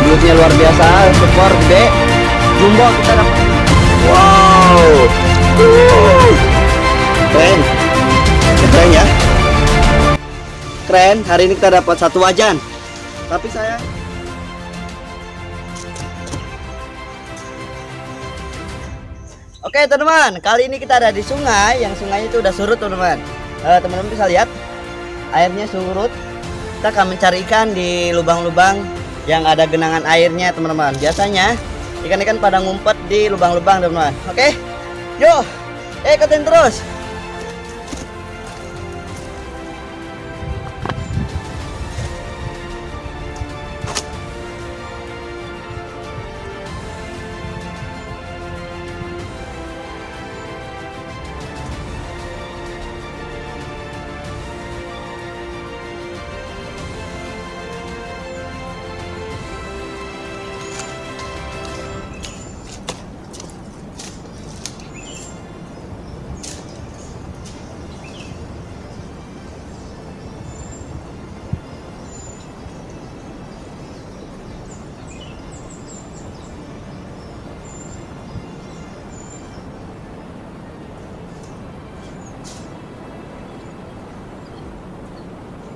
belutnya luar biasa super gede jumbo kita dapat. Wow. Uh. keren. Keren ya. Keren hari ini kita dapat satu wajan. Tapi saya Oke teman-teman, kali ini kita ada di sungai. Yang sungainya itu udah surut teman-teman. Eh, teman-teman bisa lihat airnya surut. Kita akan mencari ikan di lubang-lubang yang ada genangan airnya teman-teman. Biasanya ikan-ikan pada ngumpet di lubang-lubang teman-teman. Oke, yuk, ikutin terus.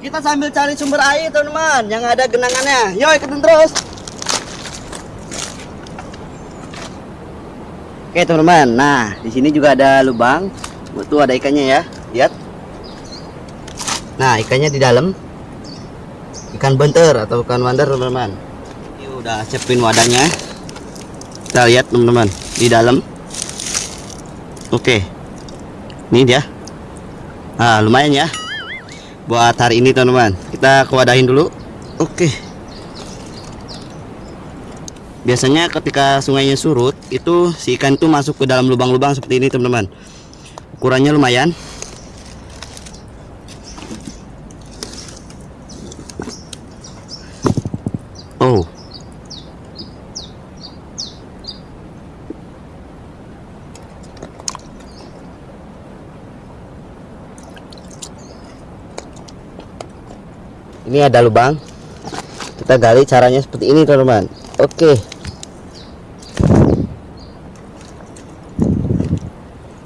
Kita sambil cari sumber air teman-teman yang ada genangannya. Yuk ikutin terus. Oke teman-teman, nah di sini juga ada lubang. Tuh ada ikannya ya, lihat. Nah ikannya di dalam. Ikan benter atau ikan wander teman-teman. Ini udah siapin wadahnya. Kita lihat teman-teman di dalam. Oke, ini dia. Nah lumayan ya buat hari ini teman-teman. Kita kewadahin dulu. Oke. Biasanya ketika sungainya surut itu si ikan itu masuk ke dalam lubang-lubang seperti ini teman-teman. Ukurannya lumayan oh ini ada lubang. Kita gali caranya seperti ini teman-teman. Oke.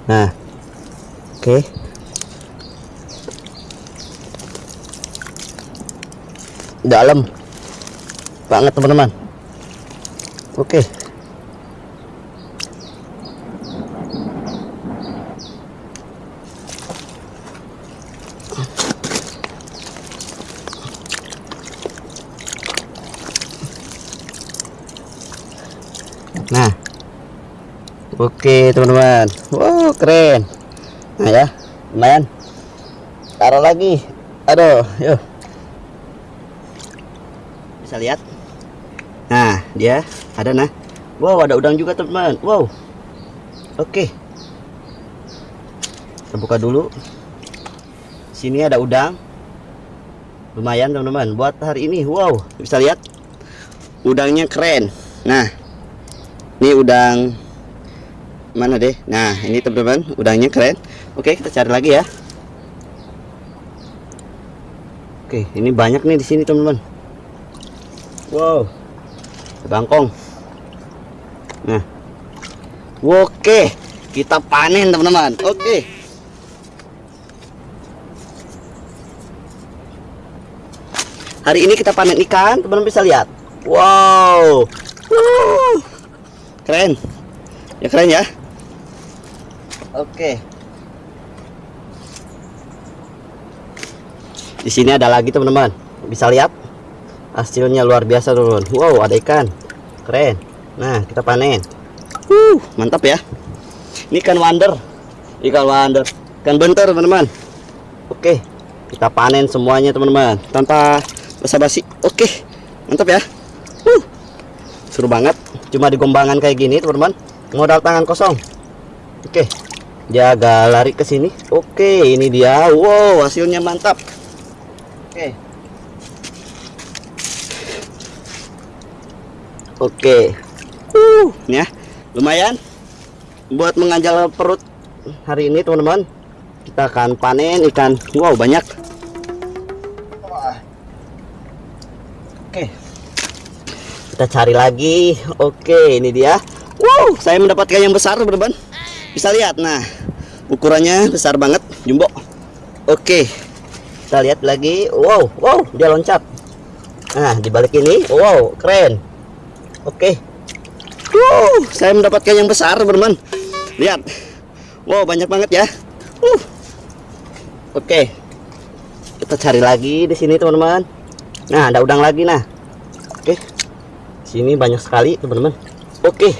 Nah. Oke. Dalam. Banget teman-teman. Oke Nah, oke teman-teman. Wow keren. Nah ya, lumayan. Taruh lagi. Aduh, yuk. Bisa lihat? Nah, dia ada nah. Wow, ada udang juga teman-teman. Wow. Oke. Kita buka dulu. Sini ada udang. Lumayan teman-teman. Buat hari ini, wow, bisa lihat? Udangnya keren. Nah, ini udang mana deh? Nah ini teman-teman udangnya keren. Oke kita cari lagi ya. Oke ini banyak nih di sini teman-teman. Wow bangkong. Nah oke kita panen teman-teman. Oke. Hari ini kita panen ikan teman-teman bisa lihat. Wow keren. Ya keren ya. Oke. Di sini ada lagi teman-teman. Bisa lihat? Hasilnya luar biasa teman-teman. Wow ada ikan. Keren. Nah kita panen. Uh, mantap ya. Ini ikan wander ikan wander ikan bentar teman-teman. Oke kita panen semuanya teman-teman. Tanpa basa-basi. Oke mantap ya. Uh, seru banget cuma digombangan kayak gini teman-teman modal tangan kosong. Oke jaga lari ke sini. Oke ini dia. Wow hasilnya mantap. Oke. Oke. Uh ya lumayan buat menganjal perut hari ini teman-teman. Kita akan panen ikan. Wow banyak. Oke kita cari lagi. Oke ini dia. Wow saya mendapatkan yang besar teman-teman bisa lihat nah ukurannya besar banget jumbo. Oke kita lihat lagi. Wow wow dia loncat. Nah di balik ini wow keren. Oke. Wow saya mendapatkan yang besar teman-teman lihat. Wow banyak banget ya. Uh. oke. Kita cari lagi di sini teman-teman. Nah ada udang lagi nah. Oke sini banyak sekali teman-teman. Oke.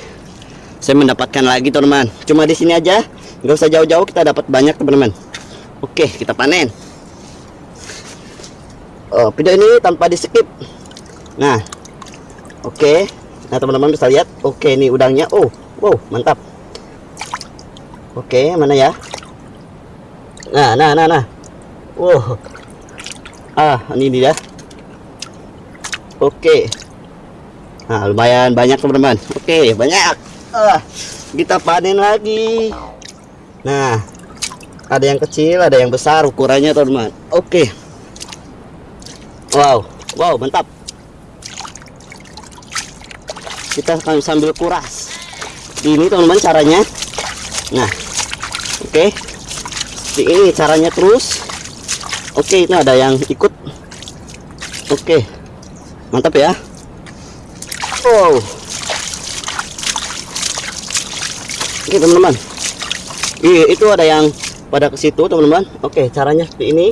Saya mendapatkan lagi teman-teman. Cuma di sini aja. Nggak usah jauh-jauh kita dapat banyak teman-teman. Oke kita panen. Oh, video ini tanpa di skip nah. Oke. Nah teman-teman bisa lihat. Oke ini udangnya. Oh wow mantap. Oke mana ya? Nah nah nah nah. Wow. Ah ini dia. Oke. Nah, lumayan banyak teman-teman. Oke, banyak. Ah, kita panen lagi. Nah, ada yang kecil, ada yang besar ukurannya teman-teman. Oke. Wow, wow, mantap. Kita akan sambil kuras. Ini teman-teman caranya. Nah, oke. Seperti ini caranya terus. Oke, itu ada yang ikut. Oke mantap ya wow. Oke teman-teman. Iya itu ada yang pada ke situ teman-teman. Oke caranya seperti ini.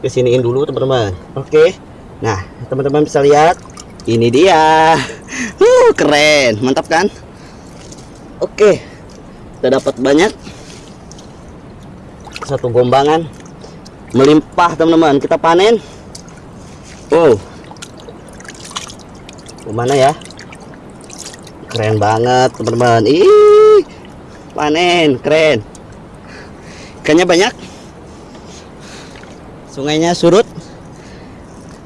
Kesiniin dulu teman-teman. Oke. Nah teman-teman bisa lihat. Ini dia. Uh, keren. Mantap kan? Oke. Kita dapat banyak. Satu gombangan. Melimpah teman-teman. Kita panen. Wow. Ke mana ya? Keren banget teman-teman. Ih, panen, keren. Ikannya banyak. Sungainya surut.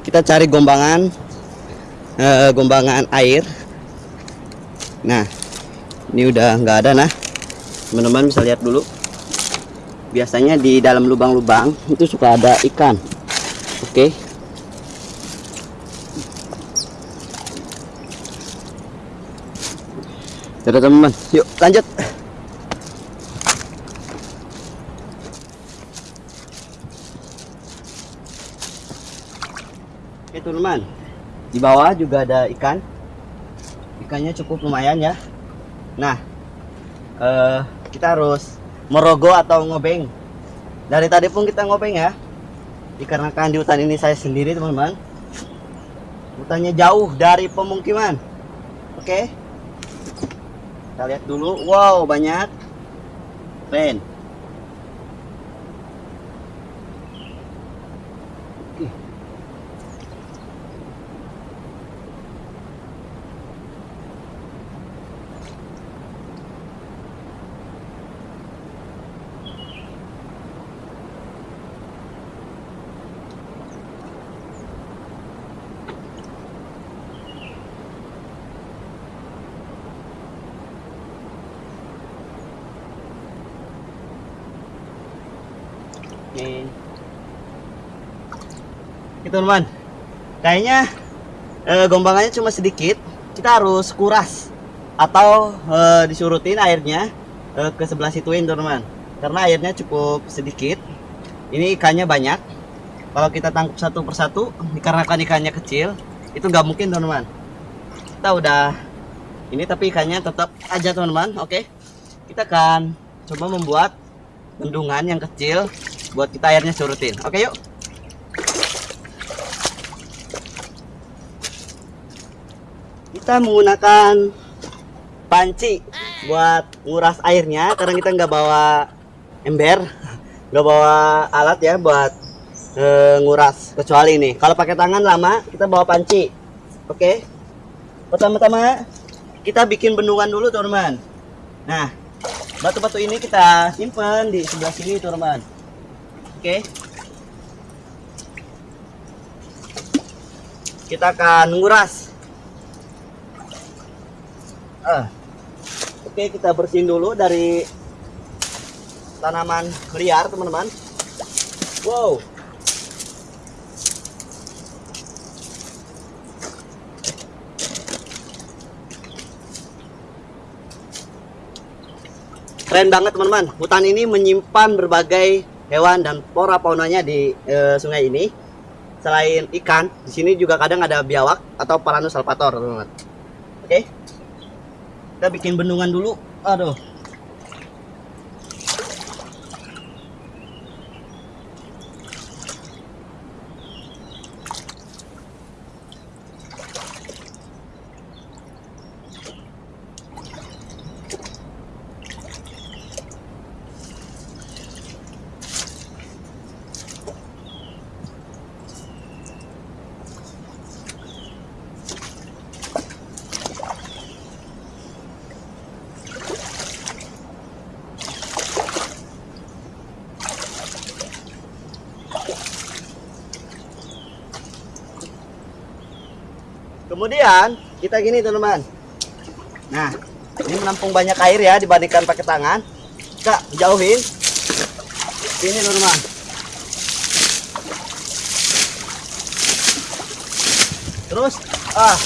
Kita cari gombangan, eh, gombangan air. Nah, ini udah nggak ada nah. Teman-teman bisa lihat dulu. Biasanya di dalam lubang-lubang itu suka ada ikan. Oke. Okay. Yaudah teman-teman, yuk lanjut. Oke teman-teman, di bawah juga ada ikan. Ikannya cukup lumayan ya. Nah, uh, kita harus merogoh atau ngobeng. Dari tadi pun kita ngobeng ya. Dikarenakan di hutan ini saya sendiri teman-teman. Hutannya jauh dari pemukiman. Oke. Okay? Kita lihat dulu. Wow banyak. Keren Oke. Oke teman-teman. Kayaknya e, gombangannya cuma sedikit. Kita harus kuras atau e, disurutin airnya e, ke sebelah situin teman-teman. Karena airnya cukup sedikit. Ini ikannya banyak. Kalau kita tangkap satu persatu, dikarenakan ikannya kecil, itu nggak mungkin teman-teman. Kita udah ini tapi ikannya tetap aja teman-teman. Oke. Kita akan coba membuat bendungan yang kecil buat kita airnya surutin. Oke yuk. Kita menggunakan panci buat nguras airnya karena kita nggak bawa ember, nggak bawa alat ya buat e, nguras kecuali ini. Kalau pakai tangan lama kita bawa panci. Oke. Pertama-tama kita bikin bendungan dulu teman-teman. Nah, batu-batu ini kita simpan di sebelah sini teman-teman. Oke. Kita akan nguras. Uh. Oke, kita bersihin dulu dari tanaman liar, teman-teman. Wow. Keren banget, teman-teman. Hutan ini menyimpan berbagai hewan dan flora faunanya di eh, sungai ini. Selain ikan, di sini juga kadang ada biawak atau Paranus salvator, teman-teman. Oke. Kita bikin bendungan dulu. Aduh. Kemudian kita gini teman-teman. Nah, ini menampung banyak air ya dibandingkan pakai tangan. Kita jauhin. Ini teman-teman. Terus, ah,